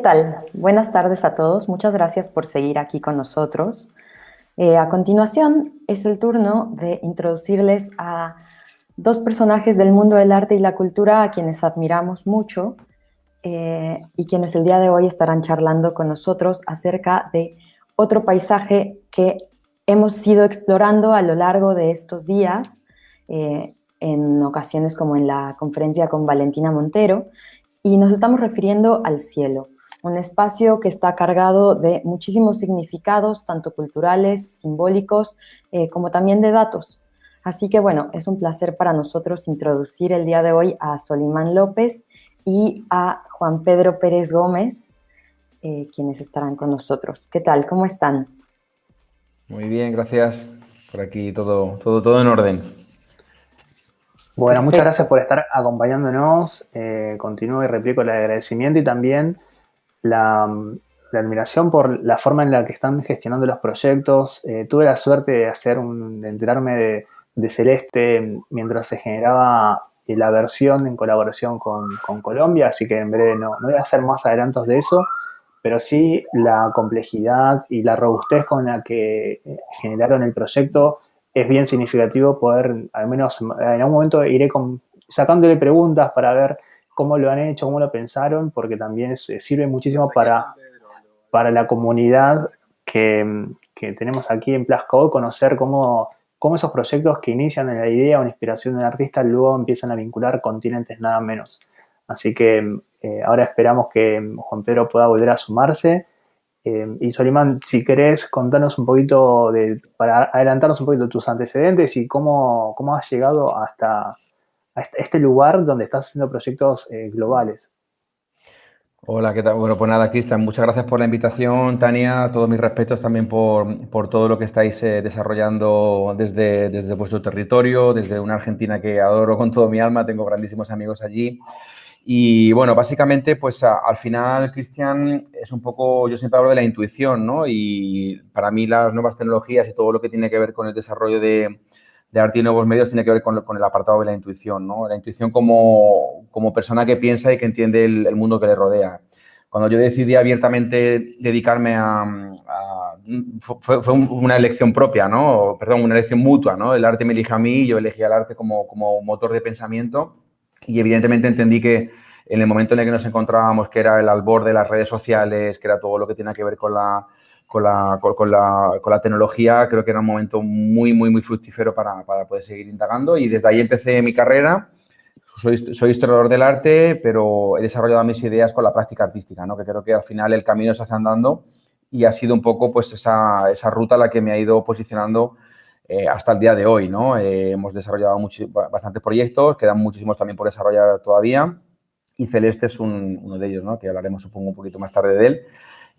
¿Qué tal? Buenas tardes a todos. Muchas gracias por seguir aquí con nosotros. Eh, a continuación es el turno de introducirles a dos personajes del mundo del arte y la cultura a quienes admiramos mucho eh, y quienes el día de hoy estarán charlando con nosotros acerca de otro paisaje que hemos ido explorando a lo largo de estos días, eh, en ocasiones como en la conferencia con Valentina Montero, y nos estamos refiriendo al cielo, un espacio que está cargado de muchísimos significados, tanto culturales, simbólicos, eh, como también de datos. Así que bueno, es un placer para nosotros introducir el día de hoy a Solimán López y a Juan Pedro Pérez Gómez, eh, quienes estarán con nosotros. ¿Qué tal? ¿Cómo están? Muy bien, gracias. Por aquí todo, todo, todo en orden. Bueno, muchas gracias por estar acompañándonos. Eh, continúo y replico el agradecimiento y también la, admiración por la forma en la que están gestionando los proyectos. Eh, tuve la suerte de hacer un, de enterarme de, Celeste mientras se generaba la versión en colaboración con, Colombia, así que en breve no, voy a hacer más adelantos de eso, pero sí la complejidad y la robustez con la que eh, generaron el proyecto es bien significativo poder, al menos en algún momento iré sacándole preguntas para ver cómo lo han hecho, cómo lo pensaron, porque también sirve muchísimo para, para la comunidad que, tenemos aquí en Plasco, conocer cómo, cómo esos proyectos que inician en la idea o la inspiración del artista luego empiezan a vincular continentes nada menos. Así que eh, ahora esperamos que Juan Pedro pueda volver a sumarse eh, y Solimán, si querés contarnos un poquito, de, para adelantarnos un poquito tus antecedentes y cómo, cómo has llegado hasta, este lugar donde estás haciendo proyectos eh, globales. Hola, ¿qué tal? Bueno, pues nada, Cristian, muchas gracias por la invitación. Tania, todos mis respetos también por, por todo lo que estáis eh, desarrollando desde, desde vuestro territorio, desde una Argentina que adoro con todo mi alma, tengo grandísimos amigos allí. Y bueno, básicamente, pues al final, Cristian, es un poco, yo siempre hablo de la intuición, ¿no? Y para mí las nuevas tecnologías y todo lo que tiene que ver con el desarrollo de, arte y nuevos medios tiene que ver con, el apartado de la intuición, ¿no? La intuición como, persona que piensa y que entiende el, mundo que le rodea. Cuando yo decidí abiertamente dedicarme a... fue, una elección propia, ¿no? Perdón, una elección mutua, ¿no? El arte me elige a mí, yo elegí al arte como, como motor de pensamiento y evidentemente entendí que en el momento en el que nos encontrábamos, que era el albor de las redes sociales, que era todo lo que tenía que ver con la, con la, con la, con la tecnología, creo que era un momento muy, muy, muy fructífero para, para, poder seguir indagando. Y desde ahí empecé mi carrera. Soy, soy, historiador del arte, pero he desarrollado mis ideas con la práctica artística, ¿no? que creo que al final el camino se hace andando y ha sido un poco pues, esa, esa ruta la que me ha ido posicionando eh, hasta el día de hoy, ¿no? Eh, hemos desarrollado bastantes proyectos, quedan muchísimos también por desarrollar todavía y Celeste es uno de ellos, ¿no? Que hablaremos, supongo, un poquito más tarde de él,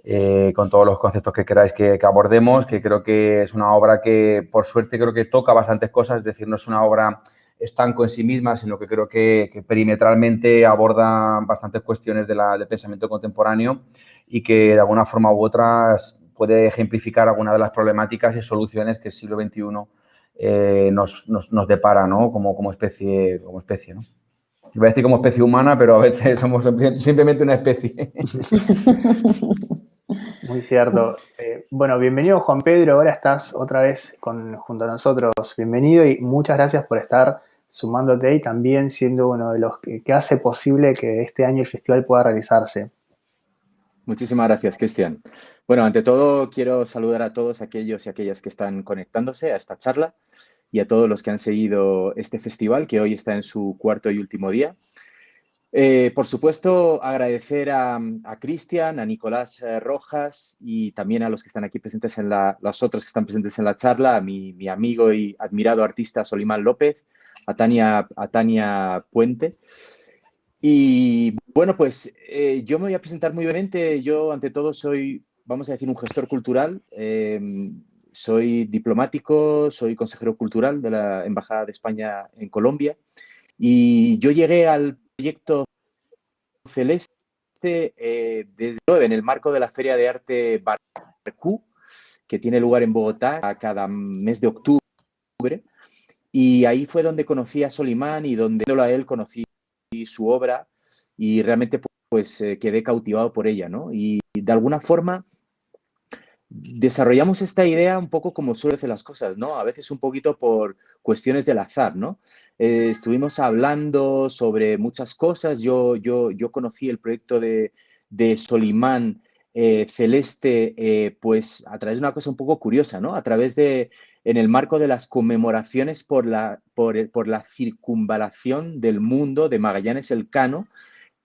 eh, con todos los conceptos que queráis que, abordemos, que creo que es una obra que, por suerte, creo que toca bastantes cosas, es decir, no es una obra estanco en sí misma, sino que creo que, perimetralmente aborda bastantes cuestiones de del pensamiento contemporáneo y que de alguna forma u otra puede ejemplificar algunas de las problemáticas y soluciones que el siglo XXI eh, nos, nos, depara ¿no? como, como, especie, como especie. ¿no? Iba a decir como especie humana, pero a veces somos simplemente una especie. Muy cierto. Eh, bueno, bienvenido Juan Pedro, ahora estás otra vez junto a nosotros. Bienvenido y muchas gracias por estar sumándote y también siendo uno de los que hace posible que este año el festival pueda realizarse. Muchísimas gracias, Cristian. Bueno, ante todo, quiero saludar a todos aquellos y aquellas que están conectándose a esta charla y a todos los que han seguido este festival, que hoy está en su cuarto y último día. Eh, por supuesto, agradecer a, Cristian, a Nicolás eh, Rojas y también a los que están aquí presentes en la, que están presentes en la charla, a mi, mi amigo y admirado artista Solimán López, a Tania, a Tania Puente. Y bueno, pues eh, yo me voy a presentar muy brevemente. Yo, ante todo, soy, vamos a decir, un gestor cultural. Em, soy diplomático, soy consejero cultural de la Embajada de España en Colombia. Y yo llegué al proyecto Celeste eh, desde en el marco de la Feria de Arte Barcú, que tiene lugar en Bogotá cada mes de octubre. Y ahí fue donde conocí a Solimán y donde a él conocí su obra y realmente pues quedé cautivado por ella, ¿no? Y de alguna forma desarrollamos esta idea un poco como suele hacer las cosas, ¿no? A veces un poquito por cuestiones del azar, ¿no? Eh, estuvimos hablando sobre muchas cosas. Yo, yo, yo conocí el proyecto de, de Solimán eh, Celeste, eh, pues a través de una cosa un poco curiosa, ¿no? A través de, en el marco de las conmemoraciones por la, por, por la circunvalación del mundo de Magallanes Elcano,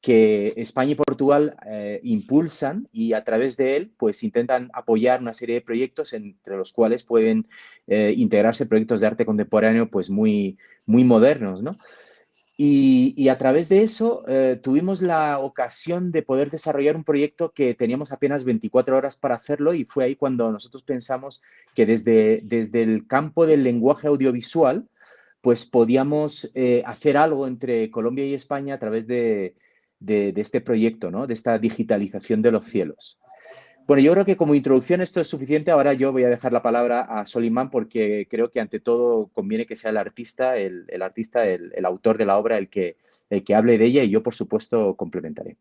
que España y Portugal eh, impulsan y a través de él pues intentan apoyar una serie de proyectos entre los cuales pueden eh, integrarse proyectos de arte contemporáneo pues muy, muy modernos, ¿no? Y, a través de eso eh, tuvimos la ocasión de poder desarrollar un proyecto que teníamos apenas 24 horas para hacerlo y fue ahí cuando nosotros pensamos que desde, desde el campo del lenguaje audiovisual pues podíamos hacer algo entre Colombia y España a través de, de, este proyecto, ¿no? de esta digitalización de los cielos. Bueno, yo creo que como introducción esto es suficiente. Ahora yo voy a dejar la palabra a Solimán porque creo que ante todo conviene que sea el artista, el, artista, el, autor de la obra, el que, el que hable de ella y yo, por supuesto, complementaré.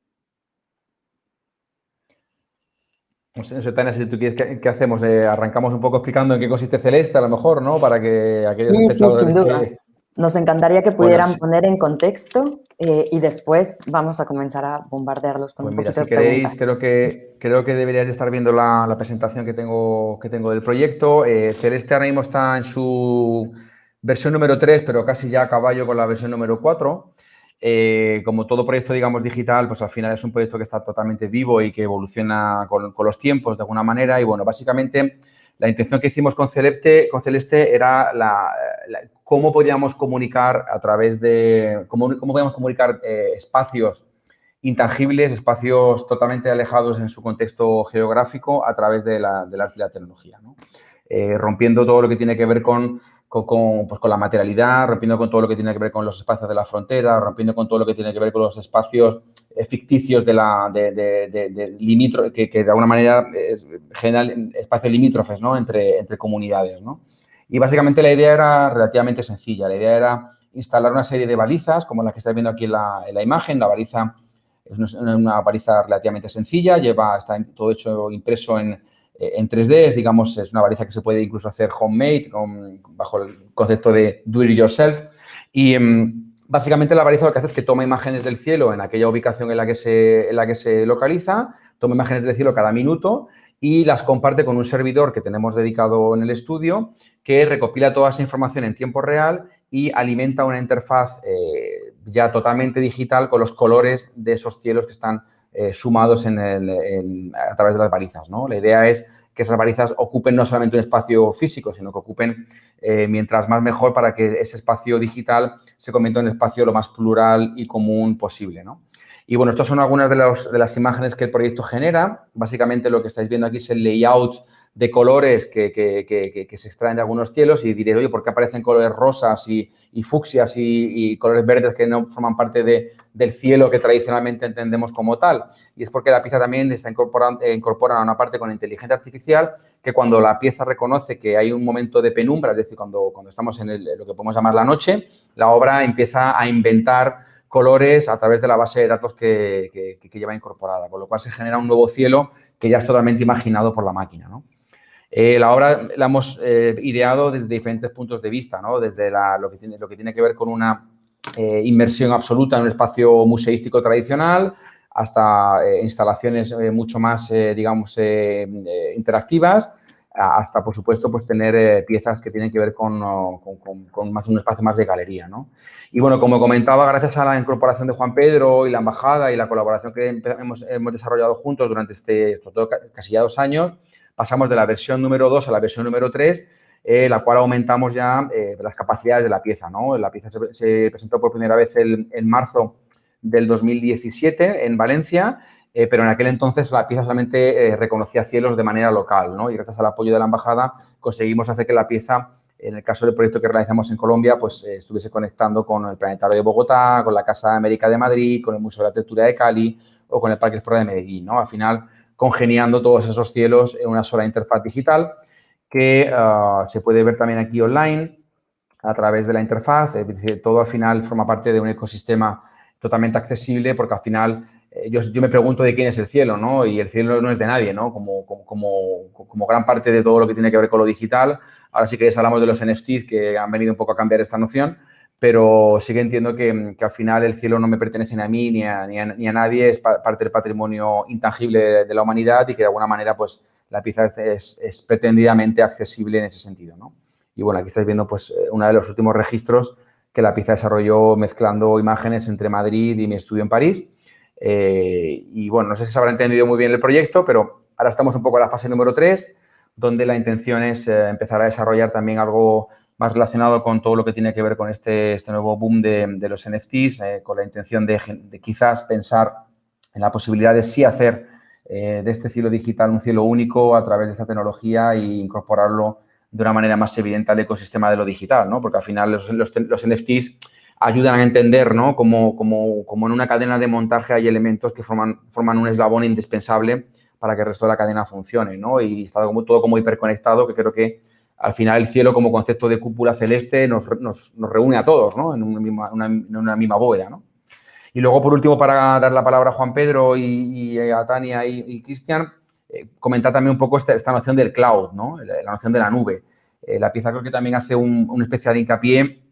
No sé, Tania, si tú quieres, ¿qué, hacemos? Eh, arrancamos un poco explicando en qué consiste Celeste, a lo mejor, ¿no? Para que aquellos espectadores Nos encantaría que pudieran poner en contexto eh, y después vamos a comenzar a bombardearlos con pues un mira, poquito si queréis, creo que, creo que deberíais estar viendo la, presentación que tengo, que tengo del proyecto. Eh, Celeste ahora mismo está en su versión número 3, pero casi ya a caballo con la versión número 4. Eh, como todo proyecto, digamos, digital, pues al final es un proyecto que está totalmente vivo y que evoluciona con, los tiempos de alguna manera. Y bueno, básicamente la intención que hicimos con Celeste, con Celeste era la cómo podríamos comunicar a través de, cómo, cómo podíamos comunicar eh, espacios intangibles, espacios totalmente alejados en su contexto geográfico a través de la, del arte y la tecnología, eh, rompiendo todo lo que tiene que ver con, con, pues con, la materialidad, rompiendo con todo lo que tiene que ver con los espacios de la frontera, rompiendo con todo lo que tiene que ver con los espacios eh, ficticios de la de, de, que, que, de alguna manera generan espacios limítrofes ¿no? entre, entre comunidades. ¿no? Y básicamente la idea era relativamente sencilla. La idea era instalar una serie de balizas, como la que estáis viendo aquí en la, imagen. La baliza es una baliza relativamente sencilla, lleva, está todo hecho impreso en, en 3D, digamos, es una baliza que se puede incluso hacer homemade, bajo el concepto de do it yourself. Y em, básicamente la baliza lo que hace es que toma imágenes del cielo en aquella ubicación en la que se, en la que se localiza, toma imágenes del cielo cada minuto y las comparte con un servidor que tenemos dedicado en el estudio que recopila toda esa información en tiempo real y alimenta una interfaz eh, ya totalmente digital con los colores de esos cielos que están eh, sumados a través de las balizas. ¿no? La idea es que esas balizas ocupen no solamente un espacio físico, sino que ocupen eh, mientras más mejor para que ese espacio digital se convierta en un espacio lo más plural y común posible. Y bueno, estas son algunas de, de, las imágenes que el proyecto genera. Básicamente lo que estáis viendo aquí es el layout de colores que, se extraen de algunos cielos y diré, oye, ¿por qué aparecen colores rosas y, fucsias y, colores verdes que no forman parte del cielo que tradicionalmente entendemos como tal? Y es porque la pieza también está incorporando, eh, incorpora una parte con inteligencia artificial que cuando la pieza reconoce que hay un momento de penumbra, es decir, cuando, cuando estamos en lo que podemos llamar la noche, la obra empieza a inventar colores a través de la base de datos que, lleva incorporada, con lo cual se genera un nuevo cielo que ya es totalmente imaginado por la máquina. ¿no? Eh, la obra la hemos eh, ideado desde diferentes puntos de vista, ¿no? desde lo, que tiene, lo que tiene que ver con una eh, inmersión absoluta en un espacio museístico tradicional hasta instalaciones mucho más, digamos, interactivas, hasta, por supuesto, pues tener piezas que tienen que ver con, más, un espacio más de galería. ¿no? Y bueno, como comentaba, gracias a la incorporación de Juan Pedro y la embajada y la colaboración que hemos, hemos desarrollado juntos durante este, estos casi ya dos años, pasamos de la versión número 2 a la versión número 3, eh, la cual aumentamos ya eh, las capacidades de la pieza. ¿no? La pieza se, presentó por primera vez en marzo del 2017 en Valencia, eh, pero en aquel entonces la pieza solamente reconocía cielos de manera local. ¿no? Y gracias al apoyo de la embajada conseguimos hacer que la pieza, en el caso del proyecto que realizamos en Colombia, pues estuviese conectando con el Planetario de Bogotá, con la Casa de América de Madrid, con el Museo de Arquitectura de Cali o con el Parque Explorer de Medellín. ¿no? Al final, congeniando todos esos cielos en una sola interfaz digital que ah, se puede ver también aquí online a través de la interfaz. todo al final forma parte de un ecosistema totalmente accesible porque al final eh, yo, yo, me pregunto de quién es el cielo, ¿no? Y el cielo no es de nadie, ¿no? Como, como, como, como gran parte de todo lo que tiene que ver con lo digital. Ahora sí que hablamos de los NFTs que han venido un poco a cambiar esta noción, pero sí que entiendo que, que al final el cielo no me pertenece ni a mí ni a, ni a, ni a nadie, es parte del patrimonio intangible de, de, la humanidad y que de alguna manera, pues, la pieza es, es, es pretendidamente accesible en ese sentido, ¿no? Y bueno, aquí estáis viendo, pues, uno de los últimos registros que la pieza desarrolló mezclando imágenes entre Madrid y mi estudio en París eh, y bueno, no sé si se habrá entendido muy bien el proyecto, pero ahora estamos un poco en la fase número 3, donde la intención es eh, empezar a desarrollar también algo más relacionado con todo lo que tiene que ver con este, este nuevo boom de, los NFTs, eh, con la intención de, quizás pensar en la posibilidad de sí hacer de este cielo digital un cielo único a través de esta tecnología e incorporarlo de una manera más evidente al ecosistema de lo digital, ¿no? Porque al final los, los, los NFTs ayudan a entender, ¿no? Como, como, como, en una cadena de montaje hay elementos que forman, forman un eslabón indispensable para que el resto de la cadena funcione, ¿no? Y está como, todo como hiperconectado, que creo que al final el cielo como concepto de cúpula celeste nos, nos, nos reúne a todos, ¿no? En una misma, bóveda, ¿no? Y luego, por último, para dar la palabra a Juan Pedro y, a Tania y, y Cristian, eh, comentar también un poco esta, esta, noción del cloud, ¿no? La, la noción de la nube. Eh, la pieza creo que también hace un, un especial hincapié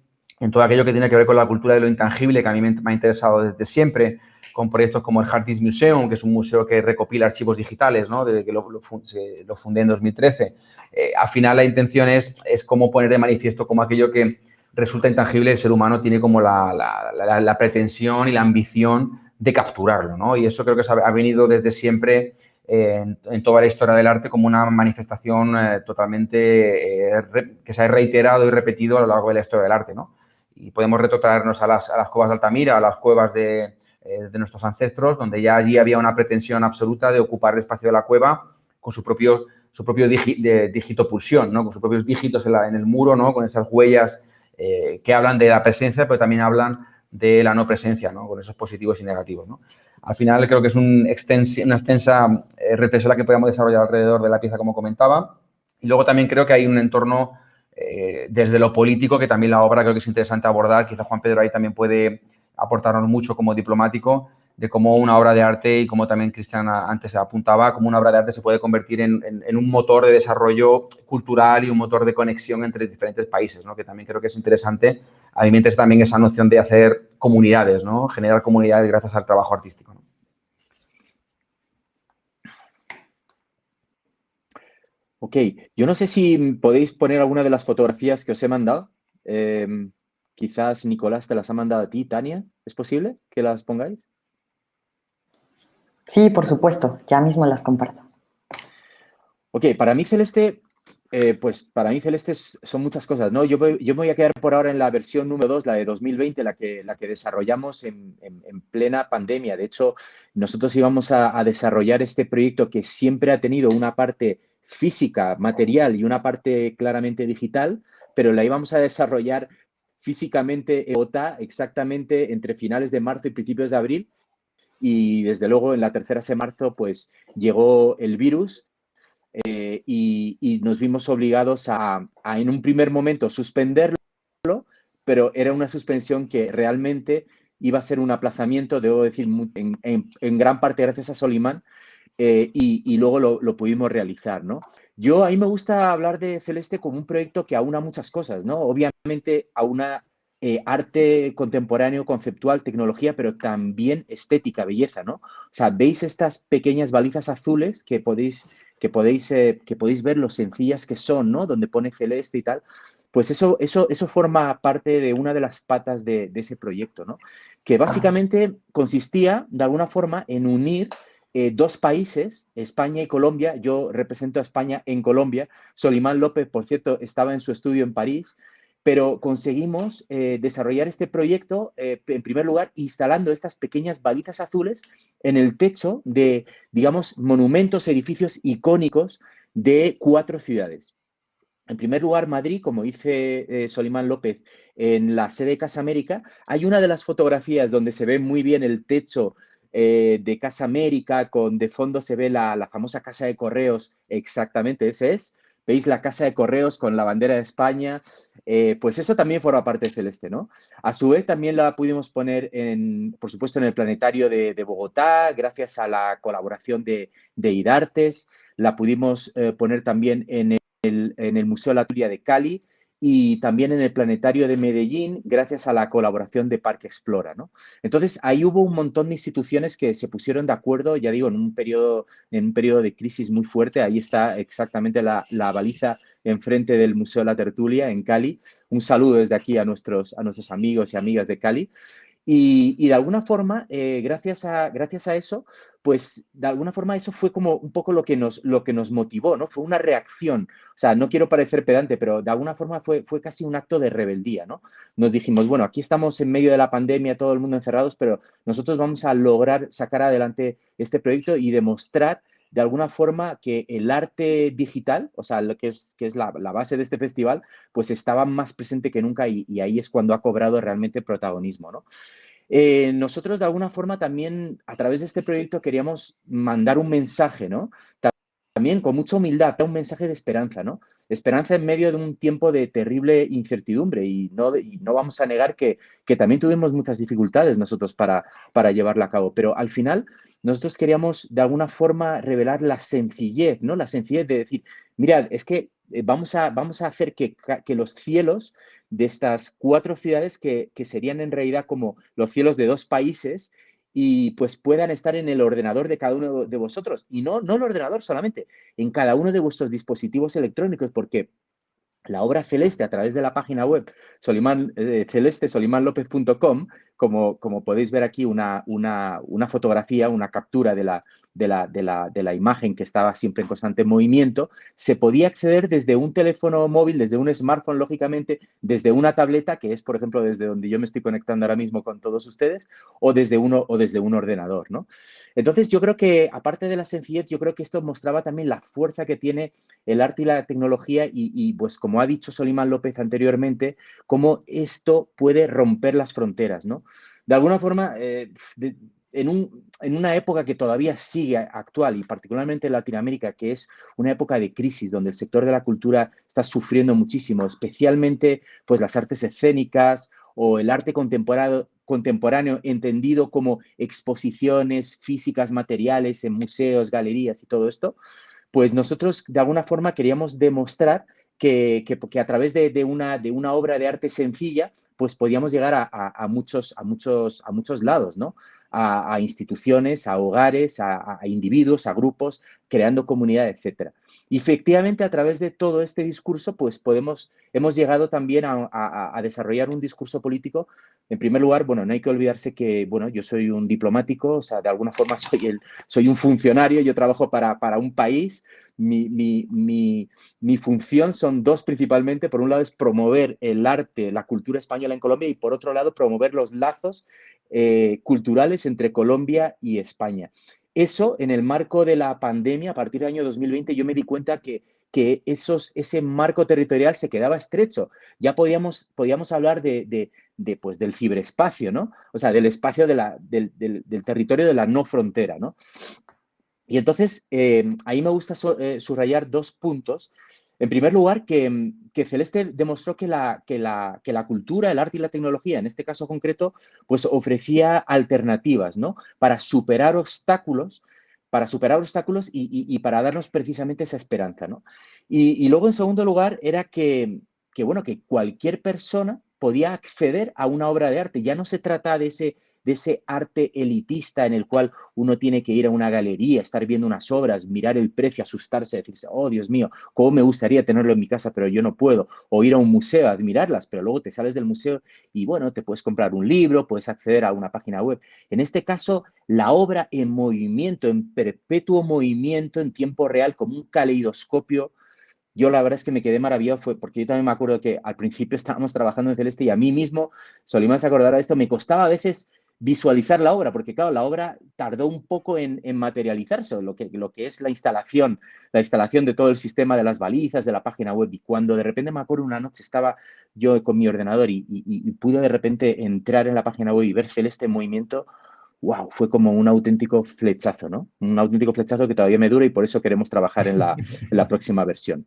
en todo aquello que tiene que ver con la cultura de lo intangible, que a mí me, ha interesado desde siempre, con proyectos como el Hard Disk Museum, que es un museo que recopila archivos digitales, ¿no? desde que lo, lo, fundé en 2013. Eh, al final la intención es, es cómo poner de manifiesto como aquello que resulta intangible, el ser humano tiene como la, la, pretensión y la ambición de capturarlo, ¿no? Y eso creo que ha venido desde siempre en, en, toda la historia del arte como una manifestación eh, totalmente eh, que se ha reiterado y repetido a lo largo de la historia del arte, ¿no? Y podemos retrotraernos a las, a las cuevas de Altamira, a las cuevas de, eh, de, nuestros ancestros, donde ya allí había una pretensión absoluta de ocupar el espacio de la cueva con su propio, su propio digi, de, dígito pulsión, ¿no? con sus propios dígitos en, el muro, ¿no? con esas huellas eh, que hablan de la presencia, pero también hablan de la no presencia, ¿no? con esos positivos y negativos. ¿no? Al final creo que es una extensa eh, reflexión la que podemos desarrollar alrededor de la pieza, como comentaba. Y luego también creo que hay un entorno eh, desde lo político, que también la obra creo que es interesante abordar, quizá Juan Pedro ahí también puede aportarnos mucho como diplomático, de cómo una obra de arte, y como también Cristian antes apuntaba, cómo una obra de arte se puede convertir en, un motor de desarrollo cultural y un motor de conexión entre diferentes países, ¿no? que también creo que es interesante. A mí me interesa también esa noción de hacer comunidades, ¿no? generar comunidades gracias al trabajo artístico. Ok, yo no sé si podéis poner alguna de las fotografías que os he mandado. Eh, quizás Nicolás te las ha mandado a ti, Tania. ¿Es posible que las pongáis? Sí, por supuesto. Ya mismo las comparto. Ok, para mí Celeste, eh, pues para mí Celeste son muchas cosas, ¿no? Yo, voy, yo me voy a quedar por ahora en la versión número 2, la de 2020, la que, la que desarrollamos en, en, en plena pandemia. De hecho, nosotros íbamos a, a desarrollar este proyecto que siempre ha tenido una parte física, material y una parte claramente digital, pero la íbamos a desarrollar físicamente en Bogotá exactamente entre finales de marzo y principios de abril. Y desde luego en la tercera semana de marzo pues llegó el virus eh, y, nos vimos obligados a, a, en un primer momento suspenderlo, pero era una suspensión que realmente iba a ser un aplazamiento, debo decir, en, en gran parte gracias a Solimán, eh, y, y, luego lo, lo, pudimos realizar, ¿no? Yo ahí me gusta hablar de Celeste como un proyecto que aúna muchas cosas, ¿no? Obviamente aúna eh, arte contemporáneo, conceptual, tecnología, pero también estética, belleza, ¿no? O sea, veis estas pequeñas balizas azules que podéis, que podéis, eh, que podéis ver lo sencillas que son, ¿no? Donde pone Celeste y tal. Pues eso, eso, eso forma parte de una de las patas de, de ese proyecto, ¿no? Que básicamente consistía, de alguna forma, en unir eh, dos países, España y Colombia. Yo represento a España en Colombia. Solimán López, por cierto, estaba en su estudio en París, pero conseguimos eh, desarrollar este proyecto, eh, en primer lugar, instalando estas pequeñas balizas azules en el techo de, digamos, monumentos, edificios icónicos de cuatro ciudades. En primer lugar, Madrid, como dice Solimán López, en la sede de Casa América, hay una de las fotografías donde se ve muy bien el techo eh, de Casa América, con de fondo se ve la, la, famosa casa de correos, exactamente ese es, veis la casa de correos con la bandera de España, eh, pues eso también forma parte de Celeste, ¿no? A su vez también la pudimos poner, en, por supuesto, en el Planetario de, Bogotá, gracias a la colaboración de, de IDARTES, la pudimos eh, poner también en el, en el Museo de la Turia de Cali, y también en el Planetario de Medellín gracias a la colaboración de Parque Explora. ¿no? Entonces, ahí hubo un montón de instituciones que se pusieron de acuerdo, ya digo, en un periodo, en un periodo de crisis muy fuerte. Ahí está exactamente la, la baliza enfrente del Museo de la Tertulia en Cali. Un saludo desde aquí a nuestros, a nuestros amigos y amigas de Cali. Y, de alguna forma, eh, gracias, a, gracias a eso, pues de alguna forma eso fue como un poco lo que nos, lo que nos motivó, ¿no? Fue una reacción. O sea, no quiero parecer pedante, pero de alguna forma fue, fue casi un acto de rebeldía, ¿no? Nos dijimos, bueno, aquí estamos en medio de la pandemia, todo el mundo encerrados, pero nosotros vamos a lograr sacar adelante este proyecto y demostrar de alguna forma que el arte digital, o sea, lo que es, que es la, base de este festival, pues estaba más presente que nunca y, ahí es cuando ha cobrado realmente protagonismo, ¿no? Eh, nosotros de alguna forma también a través de este proyecto queríamos mandar un mensaje, ¿no? También con mucha humildad, un mensaje de esperanza, ¿no? Esperanza en medio de un tiempo de terrible incertidumbre y no, no vamos a negar que, también tuvimos muchas dificultades nosotros para, para llevarla a cabo, pero al final nosotros queríamos de alguna forma revelar la sencillez, ¿no? La sencillez de decir, mirad, es que eh, vamos a, vamos a hacer que, que los cielos de estas cuatro ciudades que, que serían en realidad como los cielos de dos países y pues puedan estar en el ordenador de cada uno de vosotros. Y no, no el ordenador solamente, en cada uno de vuestros dispositivos electrónicos, porque la obra celeste a través de la página web Solimán, eh, como, como podéis ver aquí una, una, una fotografía, una captura de la, de la, de, la, de la, imagen que estaba siempre en constante movimiento, se podía acceder desde un teléfono móvil, desde un smartphone, lógicamente, desde una tableta, que es, por ejemplo, desde donde yo me estoy conectando ahora mismo con todos ustedes, o desde, uno, o desde un ordenador, ¿no? Entonces, yo creo que, aparte de la sencillez, yo creo que esto mostraba también la fuerza que tiene el arte y la tecnología y, y pues, como ha dicho Solimán López anteriormente, cómo esto puede romper las fronteras, ¿no? De alguna forma, eh, en, una época que todavía sigue actual y particularmente en Latinoamérica, que es una época de crisis donde el sector de la cultura está sufriendo muchísimo, especialmente pues las artes escénicas o el arte contemporáneo, contemporáneo entendido como exposiciones físicas, materiales en museos, galerías y todo esto, pues nosotros de alguna forma queríamos demostrar que, que, a través de, una, de una obra de arte sencilla, pues podíamos llegar a, muchos, a, muchos, a muchos lados, ¿no? A, instituciones, a hogares, a, individuos, a grupos, creando comunidad, etc. Y efectivamente, a través de todo este discurso, pues podemos, hemos llegado también a, desarrollar un discurso político. En primer lugar, bueno, no hay que olvidarse que, bueno, yo soy un diplomático, o sea, de alguna forma soy, el, soy un funcionario, yo trabajo para, para un país, mi, mi, mi, función son dos principalmente. Por un lado es promover el arte, la cultura española en Colombia y por otro lado promover los lazos eh, culturales entre Colombia y España. Eso en el marco de la pandemia, a partir del año 2020, yo me di cuenta que, que esos, ese marco territorial se quedaba estrecho. Ya podíamos, podíamos hablar de, de, pues, del ciberespacio, ¿no? O sea, del espacio del, del, territorio de la no frontera, ¿no? Y entonces, em, ahí me gusta eh, subrayar dos puntos. En primer lugar, que, Celeste demostró que la, que, la, que la, cultura, el arte y la tecnología, en este caso concreto, pues ofrecía alternativas, ¿no? Para superar obstáculos, para superar obstáculos y, para darnos precisamente esa esperanza, ¿no? Y, y, luego, en segundo lugar, era que, que, bueno, que cualquier persona podía acceder a una obra de arte. Ya no se trata de ese, de ese arte elitista en el cual uno tiene que ir a una galería, estar viendo unas obras, mirar el precio, asustarse, decirse, oh Dios mío, cómo me gustaría tenerlo en mi casa, pero yo no puedo. O ir a un museo a admirarlas, pero luego te sales del museo y bueno, te puedes comprar un libro, puedes acceder a una página web. En este caso, la obra en movimiento, en perpetuo movimiento, en tiempo real, como un caleidoscopio, yo la verdad es que me quedé maravillado fue porque yo también me acuerdo que al principio estábamos trabajando en Celeste y a mí mismo, Solimán acordar de esto, me costaba a veces visualizar la obra, porque claro, la obra tardó un poco en, materializarse, lo que, lo que es la instalación, la instalación de todo el sistema de las balizas, de la página web, y cuando de repente me acuerdo una noche estaba yo con mi ordenador y, y pude de repente entrar en la página web y ver Celeste en movimiento, wow, fue como un auténtico flechazo, ¿no? Un auténtico flechazo que todavía me dura y por eso queremos trabajar en la, en la próxima versión.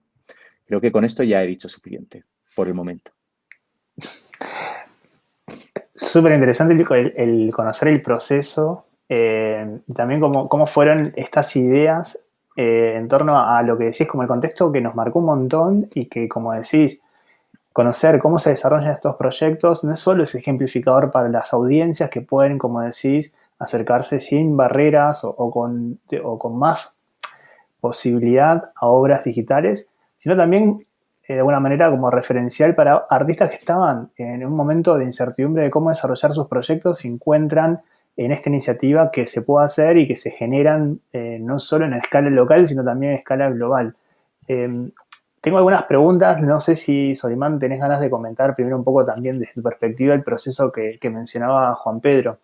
Creo que con esto ya he dicho suficiente por el momento. Súper interesante el, conocer el proceso eh, también cómo, cómo, fueron estas ideas eh, en torno a lo que decís como el contexto que nos marcó un montón y que, como decís, conocer cómo se desarrollan estos proyectos no solo es ejemplificador para las audiencias que pueden, como decís, acercarse sin barreras o, con, con, más posibilidad a obras digitales, sino también eh, de alguna manera como referencial para artistas que estaban en un momento de incertidumbre de cómo desarrollar sus proyectos y encuentran en esta iniciativa que se puede hacer y que se generan eh, no solo en escala local, sino también en escala global. Em, tengo algunas preguntas, no sé si Solimán tenés ganas de comentar primero un poco también desde tu perspectiva el proceso que, mencionaba Juan Pedro.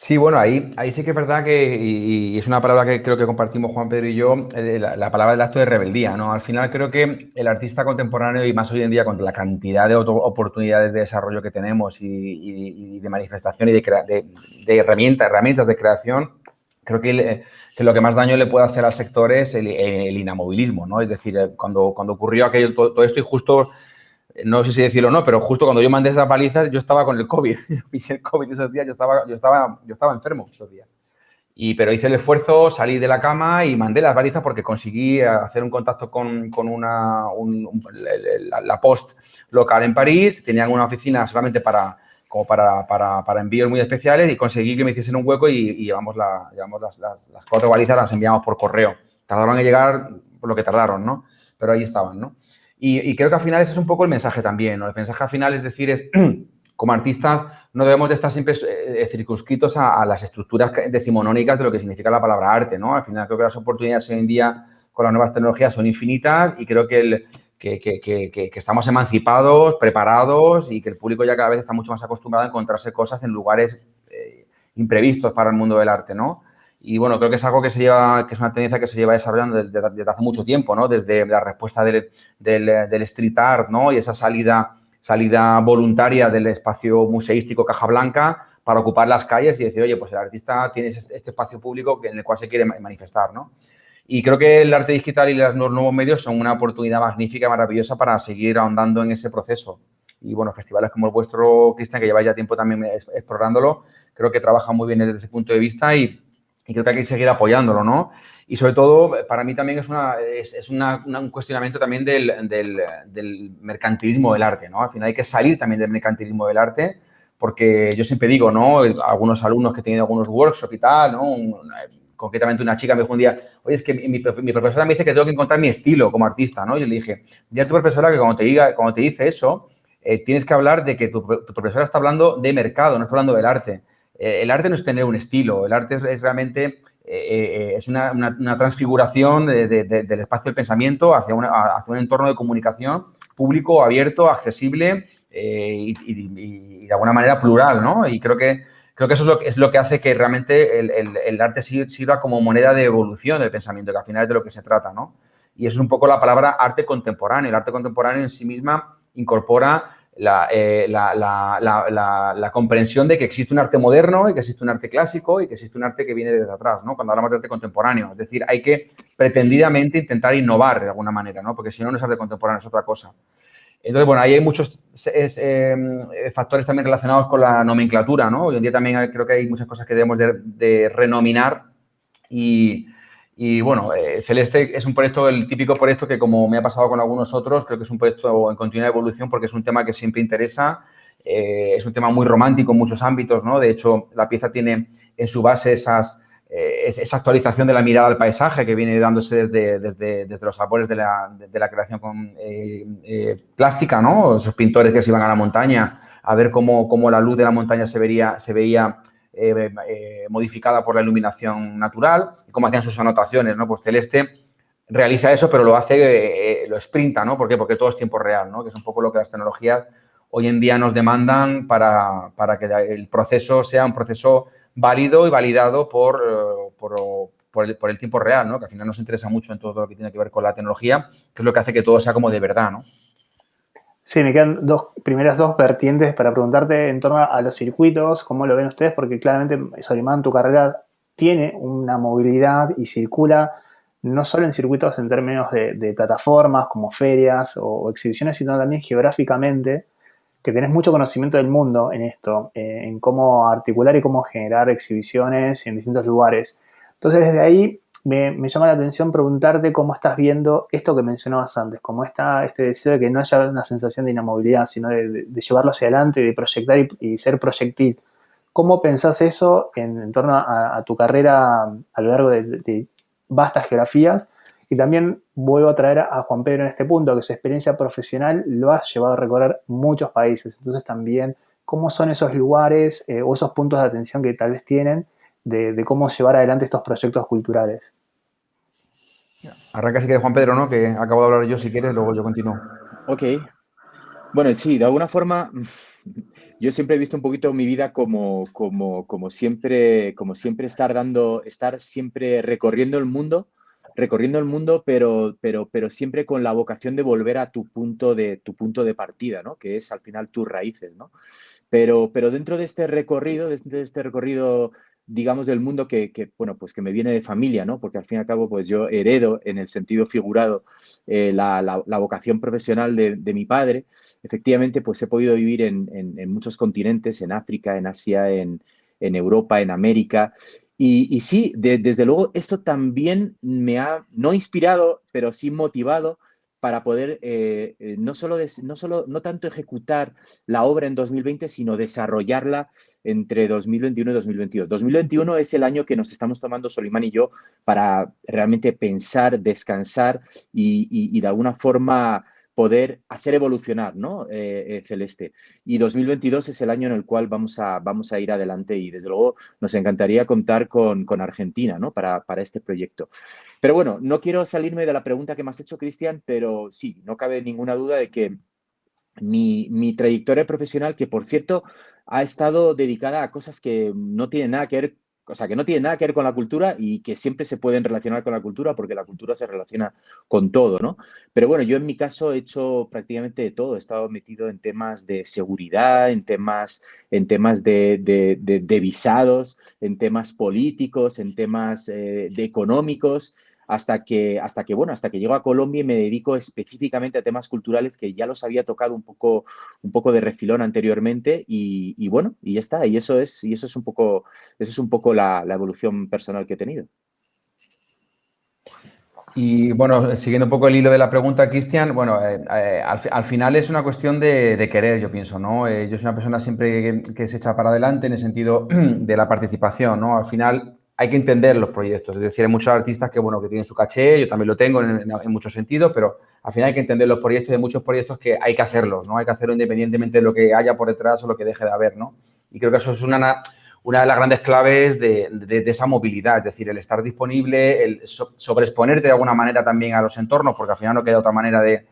Sí, bueno, ahí, ahí sí que es verdad que, y, es una palabra que creo que compartimos Juan Pedro y yo, eh, la, palabra del acto de rebeldía, ¿no? Al final creo que el artista contemporáneo y más hoy en día con la cantidad de oportunidades de desarrollo que tenemos y, de manifestación y de, de, herramientas, herramientas de creación, creo que, lo que más daño le puede hacer al sector es el, inamovilismo, ¿no? Es decir, eh, cuando, cuando ocurrió aquello, todo esto y justo no sé si decirlo o no, pero justo cuando yo mandé esas palizas, yo estaba con el COVID. El COVID esos días, yo estaba, yo estaba, yo estaba enfermo esos días. Y, pero hice el esfuerzo, salí de la cama y mandé las balizas porque conseguí hacer un contacto con, con una, la, post local en París. Tenían una oficina solamente para, como para, para, para, envíos muy especiales y conseguí que me hiciesen un hueco y, llevamos, la, llevamos las, las, las, cuatro balizas, las enviamos por correo. Tardaron en llegar por lo que tardaron, ¿no? Pero ahí estaban, ¿no? Y, creo que al final ese es un poco el mensaje también, ¿no? El mensaje al final es decir, es como artistas no debemos de estar siempre eh, circunscritos a, las estructuras decimonónicas de lo que significa la palabra arte, ¿no? Al final creo que las oportunidades hoy en día con las nuevas tecnologías son infinitas y creo que, que, estamos emancipados, preparados y que el público ya cada vez está mucho más acostumbrado a encontrarse cosas en lugares eh, imprevistos para el mundo del arte, ¿no? Y bueno, creo que es algo que se lleva, que es una tendencia que se lleva desarrollando desde, hace mucho tiempo, ¿no? Desde la respuesta del, del, street art, ¿no? Y esa salida, salida voluntaria del espacio museístico Caja Blanca para ocupar las calles y decir, oye, pues el artista tiene este, este espacio público en el cual se quiere manifestar, ¿no? Y creo que el arte digital y los nuevos medios son una oportunidad magnífica, maravillosa para seguir ahondando en ese proceso. Y bueno, festivales como el vuestro, Cristian, que lleva ya tiempo también explorándolo, creo que trabajan muy bien desde ese punto de vista y y creo que hay que seguir apoyándolo, ¿no? Y sobre todo, para mí también es, una, es, un cuestionamiento también del, del, mercantilismo del arte, ¿no? Al final hay que salir también del mercantilismo del arte, porque yo siempre digo, ¿no? Algunos alumnos que he tenido algunos workshops y tal, ¿no? concretamente una chica me dijo un día, oye, es que mi, profesora me dice que tengo que encontrar mi estilo como artista, ¿no? Yo le dije, ya tu profesora que cuando te, diga, cuando te dice eso, eh, tienes que hablar de que tu, tu profesora está hablando de mercado, no está hablando del arte. Eh, el arte no es tener un estilo, el arte es, realmente eh, eh, es una, transfiguración del espacio del pensamiento hacia, un entorno de comunicación público, abierto, accesible y, de alguna manera plural, ¿no? Y creo que, creo que eso es lo, es lo que hace que realmente el, arte sirva como moneda de evolución del pensamiento, que al final es de lo que se trata, ¿no? Y eso es un poco la palabra arte contemporáneo. El arte contemporáneo en sí misma incorpora eh, la, comprensión de que existe un arte moderno y que existe un arte clásico y que existe un arte que viene desde atrás, ¿no? Cuando hablamos de arte contemporáneo. Es decir, hay que pretendidamente intentar innovar de alguna manera, ¿no? Porque si no, no es arte contemporáneo, es otra cosa. Entonces, bueno, ahí hay muchos em, factores también relacionados con la nomenclatura, ¿no? Hoy en día también creo que hay muchas cosas que debemos de, de renominar y, y bueno, eh, Celeste es un proyecto, el típico proyecto que como me ha pasado con algunos otros, creo que es un proyecto en continua evolución porque es un tema que siempre interesa, eh, es un tema muy romántico en muchos ámbitos, ¿no? De hecho, la pieza tiene en su base esas, eh, esa actualización de la mirada al paisaje que viene dándose desde, desde, desde los sabores de la, de, la creación con, plástica, ¿no? Esos pintores que se iban a la montaña a ver cómo, cómo la luz de la montaña se, vería, se veía eh, eh, modificada por la iluminación natural, y como hacían sus anotaciones, ¿no? Pues Celeste realiza eso, pero lo hace, eh, lo sprinta, ¿no? ¿Por qué? Porque todo es tiempo real, ¿no? Que es un poco lo que las tecnologías hoy en día nos demandan para, para que el proceso sea un proceso válido y validado por, por, por, el, por, el, tiempo real, ¿no? Que al final nos interesa mucho en todo lo que tiene que ver con la tecnología, que es lo que hace que todo sea como de verdad, ¿no? Sí, me quedan dos primeras dos vertientes para preguntarte en torno a los circuitos, cómo lo ven ustedes, porque claramente Solimán, tu carrera tiene una movilidad y circula no solo en circuitos en términos de, plataformas como ferias o, exhibiciones, sino también geográficamente, que tenés mucho conocimiento del mundo en esto, eh, en cómo articular y cómo generar exhibiciones en distintos lugares. Entonces, desde ahí me, llama la atención preguntarte cómo estás viendo esto que mencionabas antes, cómo está este deseo de que no haya una sensación de inamovilidad, sino de, llevarlo hacia adelante, de proyectar y, ser proyectil. ¿Cómo pensás eso en, torno a, tu carrera a lo largo de, vastas geografías? Y también vuelvo a traer a Juan Pedro en este punto, que su experiencia profesional lo ha llevado a recorrer muchos países. Entonces también, ¿cómo son esos lugares eh, o esos puntos de atención que tal vez tienen de, cómo llevar adelante estos proyectos culturales. Arranca si quieres Juan Pedro, ¿no? Que acabo de hablar yo si quieres, luego yo continúo. Ok. Bueno, sí, de alguna forma yo siempre he visto un poquito mi vida como, como, como, siempre, como siempre estar dando, estar siempre recorriendo el mundo, recorriendo el mundo, pero, pero, pero siempre con la vocación de volver a tu punto de, tu punto de partida, ¿no? Que es al final tus raíces, ¿no? Pero, pero dentro de este recorrido, dentro de este recorrido digamos, del mundo que, bueno, pues que me viene de familia, ¿no? Porque al fin y al cabo, pues yo heredo en el sentido figurado eh, la, vocación profesional de, mi padre. Efectivamente, pues he podido vivir en, muchos continentes, en África, en Asia, en, Europa, en América. Y, sí, desde luego, esto también me ha, no inspirado, pero sí motivado para poder eh, eh, no, solo no, solo, no tanto ejecutar la obra en 2020, sino desarrollarla entre 2021 y 2022. 2021 es el año que nos estamos tomando Solimán y yo para realmente pensar, descansar y de alguna forma poder hacer evolucionar ¿no? Eh, eh, Celeste. Y 2022 es el año en el cual vamos a, vamos a ir adelante y desde luego nos encantaría contar con, Argentina ¿no? para, para, este proyecto. Pero bueno, no quiero salirme de la pregunta que me has hecho, Cristian, pero sí, no cabe ninguna duda de que mi, mi trayectoria profesional, que por cierto ha estado dedicada a cosas que no tienen nada que ver o sea, que no tiene nada que ver con la cultura y que siempre se pueden relacionar con la cultura porque la cultura se relaciona con todo, ¿no? Pero bueno, yo en mi caso he hecho prácticamente de todo. He estado metido en temas de seguridad, en temas, en temas de, visados, en temas políticos, en temas eh, de económicos hasta que, hasta que, bueno, hasta que llego a Colombia y me dedico específicamente a temas culturales que ya los había tocado un poco, un poco de refilón anteriormente y, bueno, y ya está. Y eso es, y eso es un poco, eso es un poco la, evolución personal que he tenido. Y bueno, siguiendo un poco el hilo de la pregunta, Cristian, bueno, eh, eh, al, final es una cuestión de, querer, yo pienso, ¿no? Eh, yo soy una persona siempre que, que, se echa para adelante en el sentido de la participación, ¿no? Al final hay que entender los proyectos. Es decir, hay muchos artistas que, bueno, que tienen su caché, yo también lo tengo en, muchos sentidos, pero al final hay que entender los proyectos hay muchos proyectos que hay que hacerlos, ¿no? Hay que hacerlo independientemente de lo que haya por detrás o lo que deje de haber, ¿no? Y creo que eso es una, una de las grandes claves de, esa movilidad, es decir, el estar disponible, el sobreexponerte de alguna manera también a los entornos, porque al final no queda otra manera de,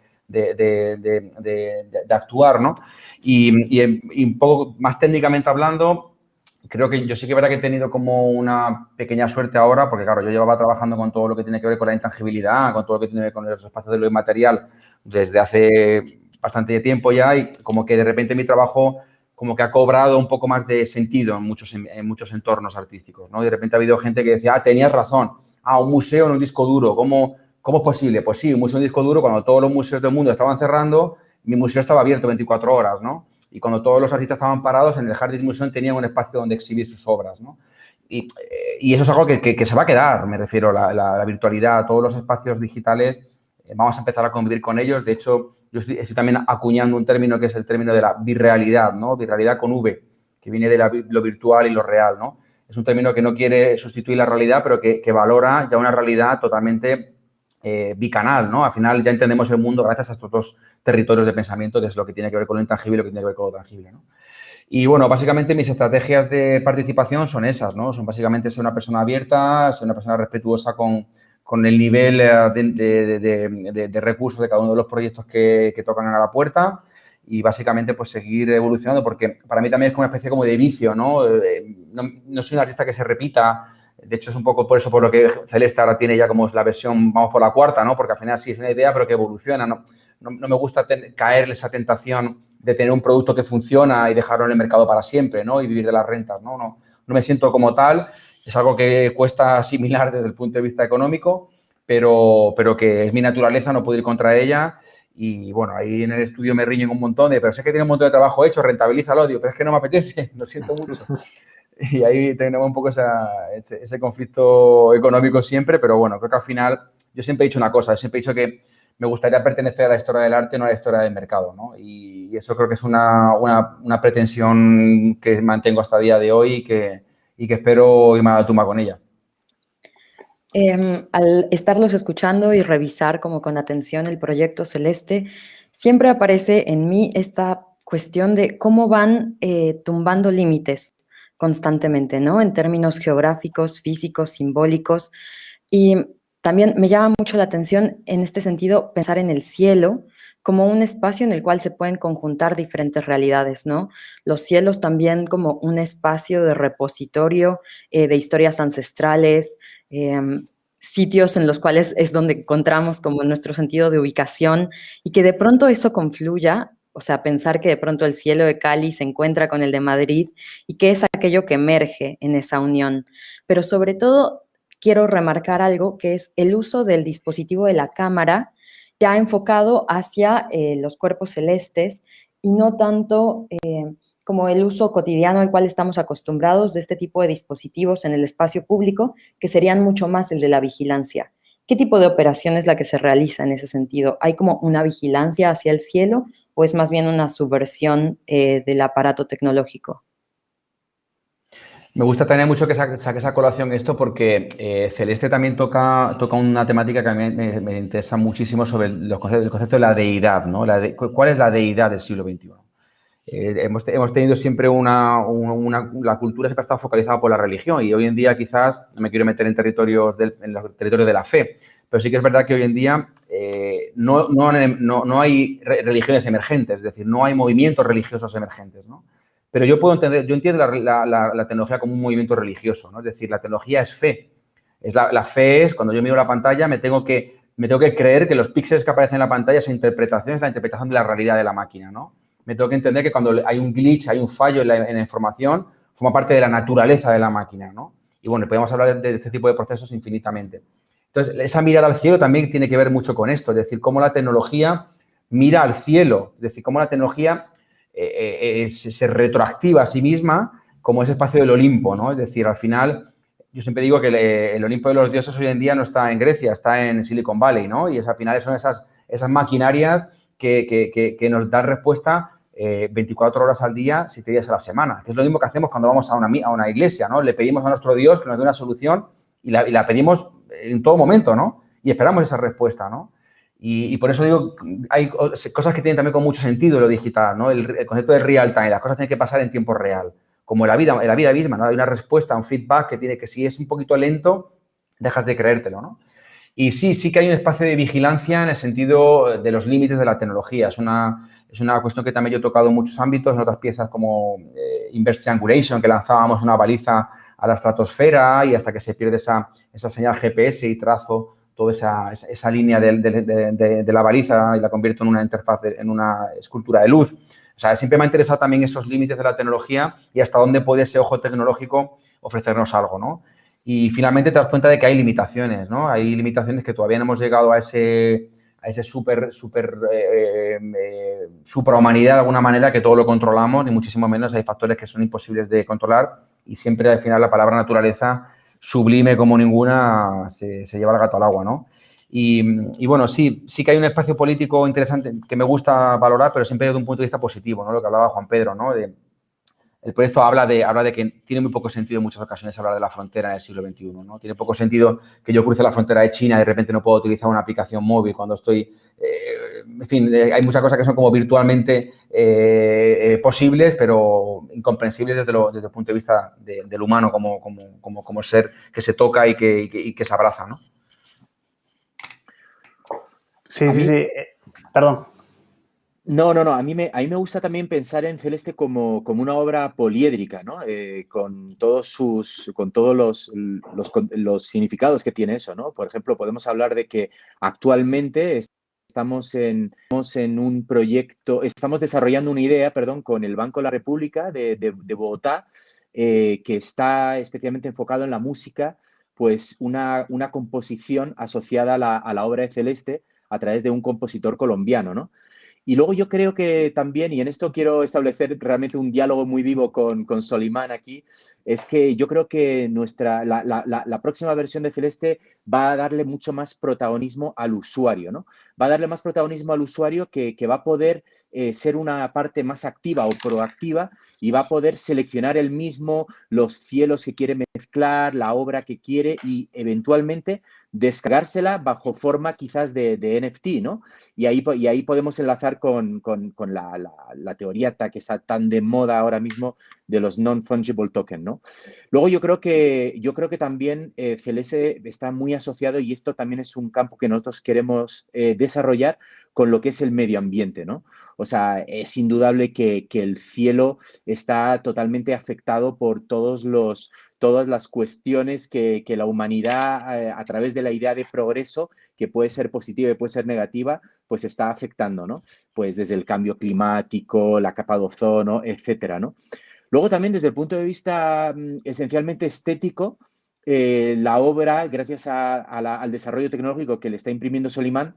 actuar, ¿no? Y, un poco más técnicamente hablando, creo que yo sí que verdad que he tenido como una pequeña suerte ahora, porque claro, yo llevaba trabajando con todo lo que tiene que ver con la intangibilidad, con todo lo que tiene que ver con los espacios de lo inmaterial desde hace bastante tiempo ya y como que de repente mi trabajo como que ha cobrado un poco más de sentido en muchos, en muchos entornos artísticos, ¿no? de repente ha habido gente que decía, ah, tenías razón, ah, un museo en un disco duro, ¿cómo, ¿cómo es posible? Pues sí, un museo en un disco duro, cuando todos los museos del mundo estaban cerrando, mi museo estaba abierto 24 horas, ¿no? Y cuando todos los artistas estaban parados, en el Jardín Museum tenían un espacio donde exhibir sus obras, ¿no? Y, eh, eso es algo que, se va a quedar, me refiero, la, la, virtualidad, todos los espacios digitales, eh, vamos a empezar a convivir con ellos. De hecho, yo estoy, también acuñando un término que es el término de la virrealidad, ¿no? Virrealidad con V, que viene de lo virtual y lo real, ¿no? Es un término que no quiere sustituir la realidad, pero que, valora ya una realidad totalmente eh, bicanal, ¿no? Al final ya entendemos el mundo gracias a estos dos territorios de pensamiento, que es lo que tiene que ver con lo intangible y lo que tiene que ver con lo tangible. ¿no? Y bueno, básicamente mis estrategias de participación son esas, ¿no? Son básicamente ser una persona abierta, ser una persona respetuosa con, con el nivel eh, de, de, recursos de cada uno de los proyectos que, que, tocan a la puerta y básicamente pues seguir evolucionando porque para mí también es como una especie como de vicio, ¿no? Eh, no, no soy un artista que se repita, de hecho es un poco por eso por lo que Celeste ahora tiene ya como la versión, vamos por la cuarta, ¿no? Porque al final sí es una idea pero que evoluciona, ¿no? no, me gusta caer en esa tentación de tener un producto que funciona y dejarlo en el mercado para siempre, ¿no? Y vivir de las rentas, ¿no? No, no me siento como tal, es algo que cuesta asimilar desde el punto de vista económico, pero, pero que es mi naturaleza, no puedo ir contra ella. Y bueno, ahí en el estudio me riñen un montón de, pero sé que tiene un montón de trabajo hecho, rentabiliza el odio, pero es que no me apetece, lo siento mucho. Y ahí tenemos un poco ese, conflicto económico siempre, pero bueno, creo que al final yo siempre he dicho una cosa, siempre he dicho que me gustaría pertenecer a la historia del arte, no a la historia del mercado, ¿no? Y, eso creo que es una, una, pretensión que mantengo hasta el día de hoy y que, y que espero irme a la tumba con ella. Em, al estarlos escuchando y revisar como con atención el proyecto Celeste, siempre aparece en mí esta cuestión de cómo van eh, tumbando límites constantemente, ¿no? En términos geográficos, físicos, simbólicos. Y también me llama mucho la atención en este sentido pensar en el cielo como un espacio en el cual se pueden conjuntar diferentes realidades, ¿no? Los cielos también como un espacio de repositorio eh, de historias ancestrales, em, sitios en los cuales es donde encontramos como nuestro sentido de ubicación y que de pronto eso confluya o sea, pensar que de pronto el cielo de Cali se encuentra con el de Madrid y que es aquello que emerge en esa unión. Pero sobre todo quiero remarcar algo que es el uso del dispositivo de la cámara ya enfocado hacia eh, los cuerpos celestes y no tanto eh, como el uso cotidiano al cual estamos acostumbrados de este tipo de dispositivos en el espacio público, que serían mucho más el de la vigilancia. ¿Qué tipo de operación es la que se realiza en ese sentido? ¿Hay como una vigilancia hacia el cielo o es más bien una subversión eh, del aparato tecnológico? Me gusta tener mucho que saque esa colación esto porque eh, Celeste también toca, una temática que a mí me, interesa muchísimo sobre los conceptos, el concepto de la deidad, ¿no? ¿Cuál es la deidad del siglo XXI? Eh, hemos, tenido siempre una, La cultura siempre ha estado focalizada por la religión y hoy en día quizás, no me quiero meter en territorios, en los territorios de la fe, pero sí que es verdad que hoy en día eh, no, no, hay religiones emergentes, es decir, no hay movimientos religiosos emergentes, ¿no? Pero yo puedo entender, yo entiendo la, tecnología como un movimiento religioso, ¿no? Es decir, la tecnología es fe. Es la, fe es, cuando yo miro la pantalla, me tengo, que, me tengo que creer que los píxeles que aparecen en la pantalla, esa interpretación es la interpretación de la realidad de la máquina, ¿no? Me tengo que entender que cuando hay un glitch, hay un fallo en la, información, forma parte de la naturaleza de la máquina, ¿no? Y bueno, podemos hablar de este tipo de procesos infinitamente. Entonces, esa mirada al cielo también tiene que ver mucho con esto, es decir, cómo la tecnología mira al cielo, es decir, cómo la tecnología eh, eh, eh, se, retroactiva a sí misma como ese espacio del Olimpo, ¿no? Es decir, al final, yo siempre digo que el, Olimpo de los dioses hoy en día no está en Grecia, está en Silicon Valley, ¿no? Y es, al final son esas, esas maquinarias que, nos dan respuesta 24 horas al día, 7 días a la semana, que es lo mismo que hacemos cuando vamos a una, a una iglesia, ¿no? Le pedimos a nuestro Dios que nos dé una solución y la, y la pedimos en todo momento, ¿no? Y esperamos esa respuesta, ¿no? Y, por eso digo, hay cosas que tienen también con mucho sentido lo digital, ¿no? El, concepto de real time, las cosas tienen que pasar en tiempo real. Como en la vida, en la vida misma, ¿no? Hay una respuesta, un feedback que tiene que si es un poquito lento, dejas de creértelo, ¿no? Y sí, sí que hay un espacio de vigilancia en el sentido de los límites de la tecnología. Es una, es una cuestión que también yo he tocado en muchos ámbitos, en otras piezas como eh, Inverse Triangulation, que lanzábamos una baliza a la estratosfera y hasta que se pierde esa, esa señal GPS y trazo toda esa, esa, línea de, de, la baliza y la convierto en una interfaz, en una escultura de luz. O sea, siempre me ha interesado también esos límites de la tecnología y hasta dónde puede ese ojo tecnológico ofrecernos algo, ¿no? Y finalmente te das cuenta de que hay limitaciones, ¿no? Hay limitaciones que todavía no hemos llegado a ese, a ese super, super, eh, eh, suprahumanidad de alguna manera que todo lo controlamos, ni muchísimo menos. Hay factores que son imposibles de controlar y siempre al final la palabra naturaleza, sublime como ninguna, se, lleva el gato al agua, ¿no? Y, bueno, sí, sí que hay un espacio político interesante que me gusta valorar, pero siempre desde un punto de vista positivo, ¿no? Lo que hablaba Juan Pedro, ¿no? El proyecto habla de, habla de que tiene muy poco sentido en muchas ocasiones hablar de la frontera en el siglo XXI, ¿no? Tiene poco sentido que yo cruce la frontera de China y de repente no puedo utilizar una aplicación móvil cuando estoy... Eh, en fin, eh, hay muchas cosas que son como virtualmente eh, posibles, pero incomprensibles desde, desde el punto de vista del humano como, como, como, ser que se toca y que, y que, se abraza, ¿no? Sí, sí, sí. Perdón. No, no, no. A mí me, a mí me gusta también pensar en Celeste como, como una obra poliédrica, ¿no? Eh, con todos sus, con todos los, los, significados que tiene eso, ¿no? Por ejemplo, podemos hablar de que actualmente estamos en, en un proyecto, estamos desarrollando una idea, perdón, con el Banco de la República de, de, Bogotá, eh, que está especialmente enfocado en la música pues una, una composición asociada a la, a la obra de Celeste a través de un compositor colombiano, ¿no? Y luego yo creo que también, y en esto quiero establecer realmente un diálogo muy vivo con, con Solimán aquí, es que yo creo que nuestra, la, la, la, próxima versión de Celeste va a darle mucho más protagonismo al usuario, ¿no? Va a darle más protagonismo al usuario que, que va a poder eh, ser una parte más activa o proactiva y va a poder seleccionar él mismo los cielos que quiere mezclar, la obra que quiere y eventualmente descargársela bajo forma quizás de, NFT, ¿no? Y ahí, y ahí podemos enlazar con, con, con la, la, la, teoría que está tan de moda ahora mismo de los non-fungible tokens, ¿no? Luego yo creo que, yo creo que también eh, CLS está muy asociado y esto también es un campo que nosotros queremos eh, desarrollar con lo que es el medio ambiente, ¿no? O sea, es indudable que, el cielo está totalmente afectado por todos los, todas las cuestiones que, que la humanidad, eh, a través de la idea de progreso, que puede ser positiva y puede ser negativa, pues está afectando, ¿no? Pues desde el cambio climático, la capa de ozono, etcétera, ¿no? Luego también desde el punto de vista mm, esencialmente estético, eh, la obra, gracias a, la, al desarrollo tecnológico que le está imprimiendo Solimán,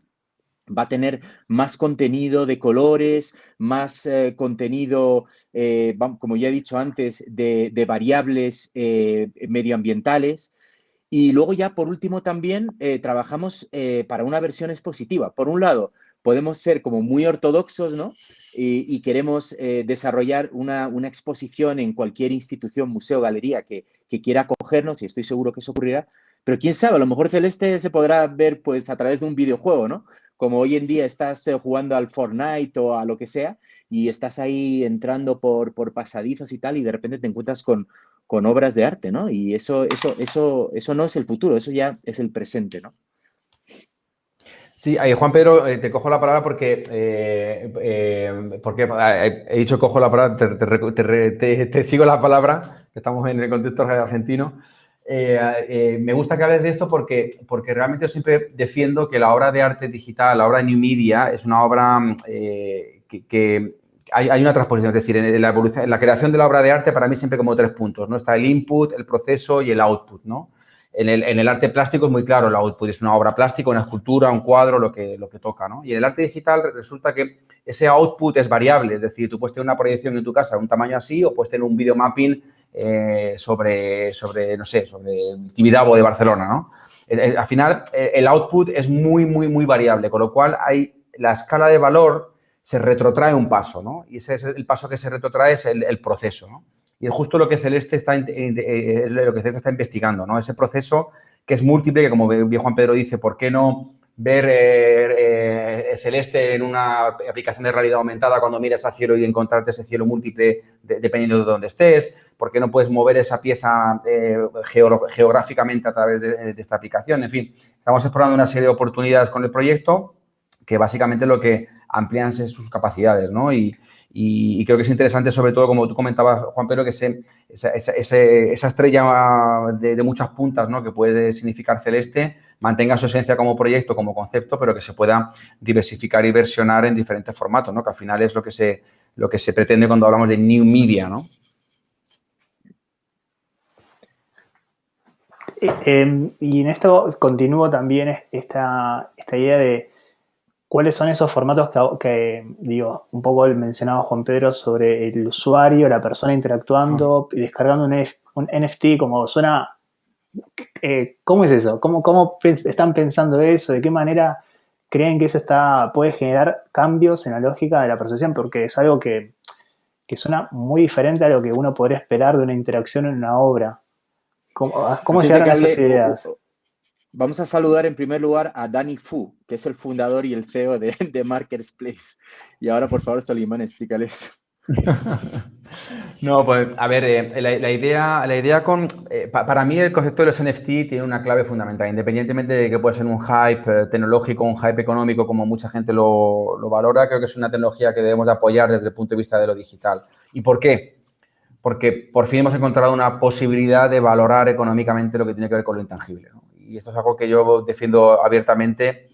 va a tener más contenido de colores, más eh, contenido, eh, como ya he dicho antes, de, de variables medioambientales. Y luego ya por último también trabajamos para una versión expositiva. Por un lado, podemos ser como muy ortodoxos, ¿no? Y, queremos eh, desarrollar una, una, exposición en cualquier institución, museo, galería que, que, quiera acogernos, y estoy seguro que eso ocurrirá, pero quién sabe, a lo mejor Celeste se podrá ver pues a través de un videojuego, ¿no? Como hoy en día estás eh, jugando al Fortnite o a lo que sea, y estás ahí entrando por, por pasadizos y tal, y de repente te encuentras con, con obras de arte, ¿no? Y eso, eso, eso, eso no es el futuro, eso ya es el presente, ¿no? Sí, Juan Pedro, eh, te cojo la palabra porque, eh, eh, porque he dicho cojo la palabra, te, te, te, sigo la palabra, estamos en el contexto argentino. me gusta que hables de esto porque, porque realmente yo siempre defiendo que la obra de arte digital, la obra de New Media, es una obra que, que hay, hay, una transposición, es decir, en la, evolución, en la creación de la obra de arte para mí siempre como tres puntos, ¿no? Está el input, el proceso y el output, ¿no? En el, arte plástico es muy claro, el output es una obra plástica, una escultura, un cuadro, lo que, lo que toca, ¿no? Y en el arte digital resulta que ese output es variable, es decir, tú puedes tener una proyección en tu casa de un tamaño así o puedes tener un videomapping eh, sobre, sobre, no sé, sobre Tibidabo de Barcelona, ¿no? Eh, eh, al final, el output es muy, muy, muy variable, con lo cual hay la escala de valor se retrotrae un paso, ¿no? Y ese es el paso que se retrotrae es el, el proceso, ¿no? Y es justo lo que Celeste está, eh, lo que Celeste está investigando, ¿no? Ese proceso que es múltiple, que como bien Juan Pedro dice, ¿por qué no ver eh, eh, Celeste en una aplicación de realidad aumentada cuando miras al cielo y encontrarte ese cielo múltiple de, dependiendo de dónde estés? ¿Por qué no puedes mover esa pieza eh, geográficamente a través de, de esta aplicación? En fin, estamos explorando una serie de oportunidades con el proyecto que básicamente lo que amplían sus capacidades, ¿no? Y, y, creo que es interesante, sobre todo, como tú comentabas, Juan Pedro, que ese, esa, estrella de, muchas puntas, ¿no? Que puede significar celeste, mantenga su esencia como proyecto, como concepto, pero que se pueda diversificar y versionar en diferentes formatos, ¿no? Que al final es lo que se, lo que se pretende cuando hablamos de new media, ¿no? Eh, y en esto continúo también esta, esta idea de ¿Cuáles son esos formatos que, que, digo, un poco mencionaba Juan Pedro sobre el usuario, la persona interactuando y descargando un, un, NFT, como suena, eh, ¿cómo es eso? ¿Cómo, ¿Cómo están pensando eso? ¿De qué manera creen que eso está, puede generar cambios en la lógica de la percepción? Porque es algo que, que suena muy diferente a lo que uno podría esperar de una interacción en una obra. ¿Cómo, cómo llegaron a esas ideas? Vamos a saludar en primer lugar a Danny Fu, que es el fundador y el CEO de, de Markers Place. Y ahora, por favor, Solimán, explícales. No, pues a ver, eh, la, idea, la idea con, eh, pa, para mí el concepto de los NFT tiene una clave fundamental, independientemente de que pueda ser un hype eh, tecnológico, un hype económico, como mucha gente lo, lo, valora, creo que es una tecnología que debemos de apoyar desde el punto de vista de lo digital. ¿Y por qué? Porque por fin hemos encontrado una posibilidad de valorar económicamente lo que tiene que ver con lo intangible. Y esto es algo que yo defiendo abiertamente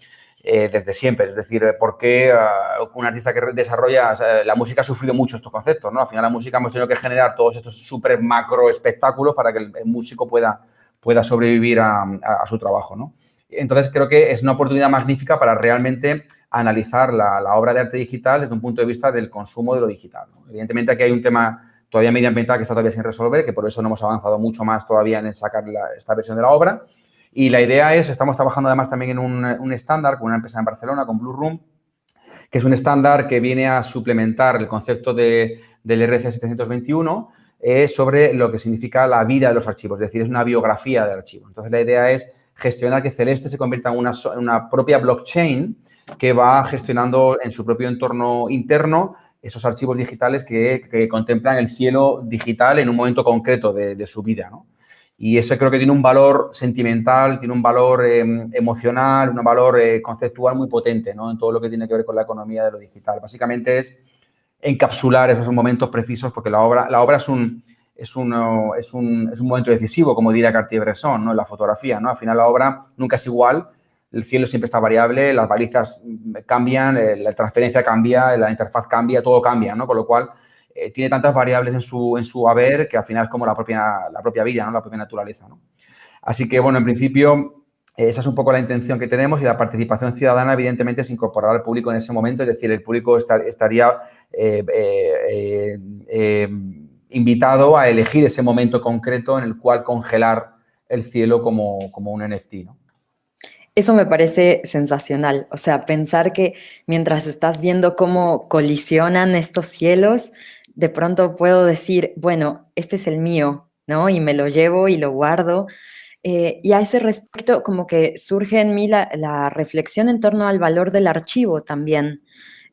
eh, desde siempre. Es decir, ¿por qué uh, un artista que desarrolla, o sea, la música ha sufrido mucho estos conceptos, ¿no? Al final la música hemos tenido que generar todos estos súper macro espectáculos para que el, el, músico pueda, pueda sobrevivir a, su trabajo, ¿no? Entonces, creo que es una oportunidad magnífica para realmente analizar la, obra de arte digital desde un punto de vista del consumo de lo digital. Evidentemente, aquí hay un tema todavía medioambiental que está todavía sin resolver, que por eso no hemos avanzado mucho más todavía en sacar esta versión de la obra. Y la idea es, estamos trabajando además también en un, estándar con una empresa en Barcelona, con Blue Room, que es un estándar que viene a suplementar el concepto de, del RC 721 eh, sobre lo que significa la vida de los archivos, es decir, es una biografía del archivo. Entonces, la idea es gestionar que Celeste se convierta en una, una propia blockchain que va gestionando en su propio entorno interno esos archivos digitales que, contemplan el cielo digital en un momento concreto de, su vida. Y eso creo que tiene un valor sentimental, tiene un valor em, emocional, un valor eh, conceptual muy potente ¿no? en todo lo que tiene que ver con la economía de lo digital. Básicamente es encapsular esos momentos precisos porque la obra, la obra es, un, es, un, es, un, es un momento decisivo, como diría Cartier-Bresson, ¿no? en la fotografía. ¿no? Al final la obra nunca es igual el cielo siempre está variable, las balizas cambian, eh, la transferencia cambia, la interfaz cambia, todo cambia, ¿no? Con lo cual, eh, tiene tantas variables en su, en su haber que al final es como la propia, la propia vida, ¿no? La propia naturaleza, ¿no? Así que, bueno, en principio, esa es un poco la intención que tenemos y la participación ciudadana, evidentemente, es incorporar al público en ese momento, es decir, el público estaría eh, invitado a elegir ese momento concreto en el cual congelar el cielo como, como un NFT, ¿no? Eso me parece sensacional. O sea, pensar que mientras estás viendo cómo colisionan estos cielos, de pronto puedo decir, bueno, este es el mío, ¿no? Y me lo llevo y lo guardo. Eh, y a ese respecto, como que surge en mí la, reflexión en torno al valor del archivo también,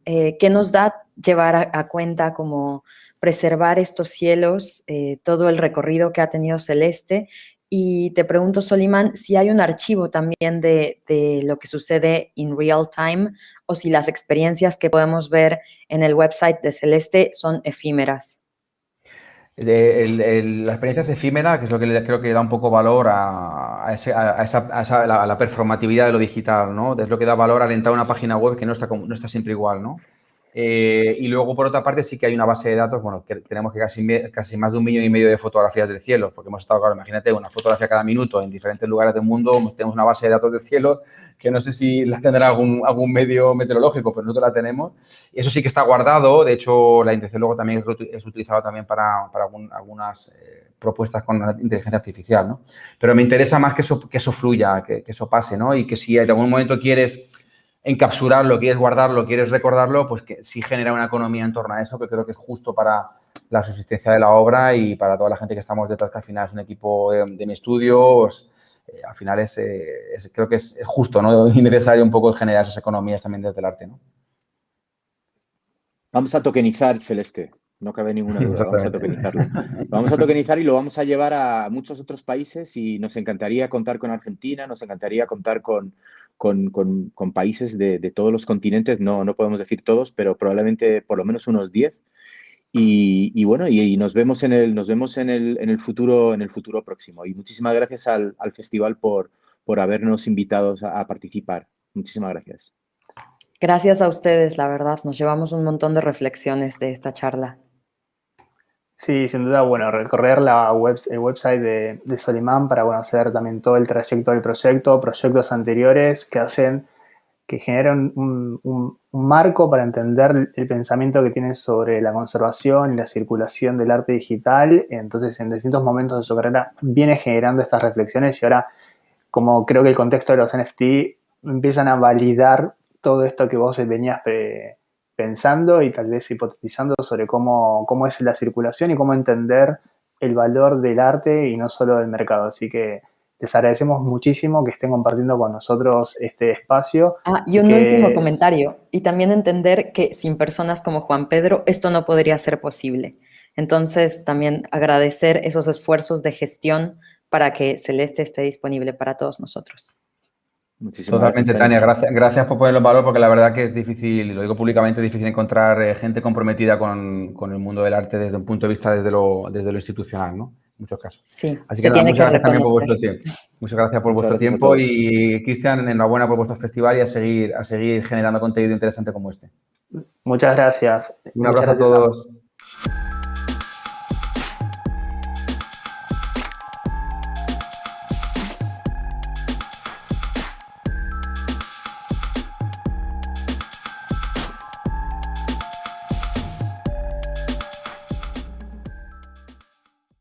eh, que nos da llevar a, cuenta como preservar estos cielos, eh, todo el recorrido que ha tenido Celeste y te pregunto, Solimán, si hay un archivo también de, lo que sucede en real time o si las experiencias que podemos ver en el website de Celeste son efímeras. la experiencia es efímera, que es lo que creo que da un poco valor a, esa, la, performatividad de lo digital, ¿no? Es lo que da valor a alentar una página web que no está, no está siempre igual, ¿no? Eh, y luego, por otra parte, sí que hay una base de datos, bueno, que tenemos que casi, casi más de un millón y medio de fotografías del cielo, porque hemos estado, claro, imagínate, una fotografía cada minuto en diferentes lugares del mundo, tenemos una base de datos del cielo que no sé si la tendrá algún, algún medio meteorológico, pero nosotros la tenemos. Eso sí que está guardado, de hecho, la intención luego también es, utilizada también para, para algunas eh, propuestas con inteligencia artificial, ¿no? Pero me interesa más que eso, que eso fluya, que, que eso pase, ¿no? Y que si en algún momento quieres encapsularlo, quieres guardarlo, quieres recordarlo, pues que sí genera una economía en torno a eso, que creo que es justo para la subsistencia de la obra y para toda la gente que estamos detrás, que al final es un equipo de, mi estudio, pues, eh, al final es, eh, creo que es justo ¿no? y necesario un poco generar esas economías también desde el arte. ¿no? Vamos a tokenizar Celeste, no cabe ninguna duda, vamos a tokenizarlo. vamos a tokenizar y lo vamos a llevar a muchos otros países y nos encantaría contar con Argentina, nos encantaría contar con, con, países de, todos los continentes, no, no podemos decir todos, pero probablemente por lo menos unos 10. Y, bueno, y, nos vemos, en el, nos vemos en, el, en, el futuro, en el futuro próximo. Y muchísimas gracias al, festival por, por habernos invitado a, participar. Muchísimas gracias. Gracias a ustedes, la verdad. Nos llevamos un montón de reflexiones de esta charla. Sí, sin duda, bueno, recorrer la web, el website de, Solimán para conocer también todo el trayecto del proyecto, proyectos anteriores que hacen, que generan un, marco para entender el pensamiento que tiene sobre la conservación y la circulación del arte digital. Entonces, en distintos momentos de su carrera viene generando estas reflexiones y ahora, como creo que el contexto de los NFT empiezan a validar todo esto que vos venías pensando y tal vez hipotetizando sobre cómo, cómo es la circulación y cómo entender el valor del arte y no solo del mercado. Así que les agradecemos muchísimo que estén compartiendo con nosotros este espacio. Ah, y un último comentario. Y también entender que sin personas como Juan Pedro esto no podría ser posible. Entonces, también agradecer esos esfuerzos de gestión para que Celeste esté disponible para todos nosotros. Totalmente, Tania. Gracias, gracias por ponerlo en valor porque la verdad que es difícil, y lo digo públicamente, es difícil encontrar eh, gente comprometida con, el mundo del arte desde un punto de vista desde lo, desde lo institucional, ¿no? En muchos casos. Sí, Así que muchas gracias también por vuestro tiempo. Muchas gracias por vuestro tiempo y Cristian, enhorabuena por vuestro festival y a seguir, a seguir generando contenido interesante como este. Muchas gracias. Un abrazo a todos.